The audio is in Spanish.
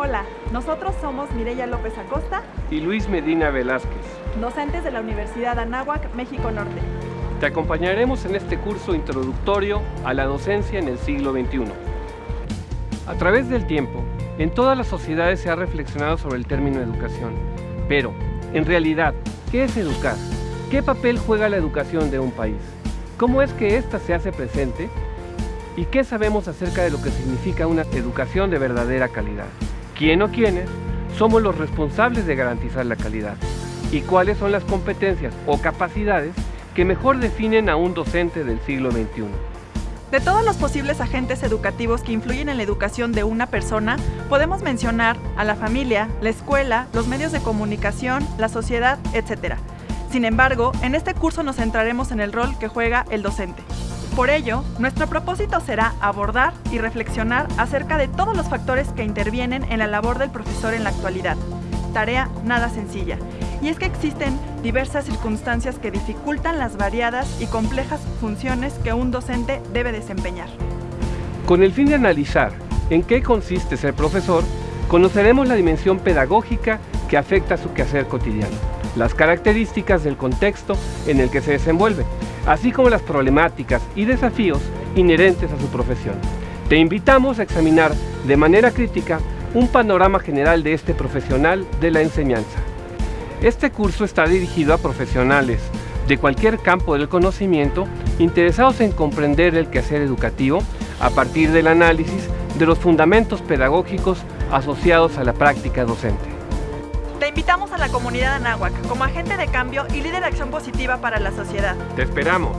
Hola, nosotros somos Mireya López Acosta y Luis Medina Velázquez, docentes de la Universidad Anáhuac, México Norte. Te acompañaremos en este curso introductorio a la docencia en el siglo XXI. A través del tiempo, en todas las sociedades se ha reflexionado sobre el término educación. Pero, en realidad, ¿qué es educar? ¿Qué papel juega la educación de un país? ¿Cómo es que ésta se hace presente? ¿Y qué sabemos acerca de lo que significa una educación de verdadera calidad? ¿Quién o quiénes somos los responsables de garantizar la calidad? ¿Y cuáles son las competencias o capacidades que mejor definen a un docente del siglo XXI? De todos los posibles agentes educativos que influyen en la educación de una persona, podemos mencionar a la familia, la escuela, los medios de comunicación, la sociedad, etc. Sin embargo, en este curso nos centraremos en el rol que juega el docente. Por ello, nuestro propósito será abordar y reflexionar acerca de todos los factores que intervienen en la labor del profesor en la actualidad. Tarea nada sencilla, y es que existen diversas circunstancias que dificultan las variadas y complejas funciones que un docente debe desempeñar. Con el fin de analizar en qué consiste ser profesor, conoceremos la dimensión pedagógica que afecta a su quehacer cotidiano, las características del contexto en el que se desenvuelve, así como las problemáticas y desafíos inherentes a su profesión. Te invitamos a examinar de manera crítica un panorama general de este profesional de la enseñanza. Este curso está dirigido a profesionales de cualquier campo del conocimiento interesados en comprender el quehacer educativo a partir del análisis de los fundamentos pedagógicos asociados a la práctica docente. Te invitamos a la comunidad Anáhuac como agente de cambio y líder de acción positiva para la sociedad. ¡Te esperamos!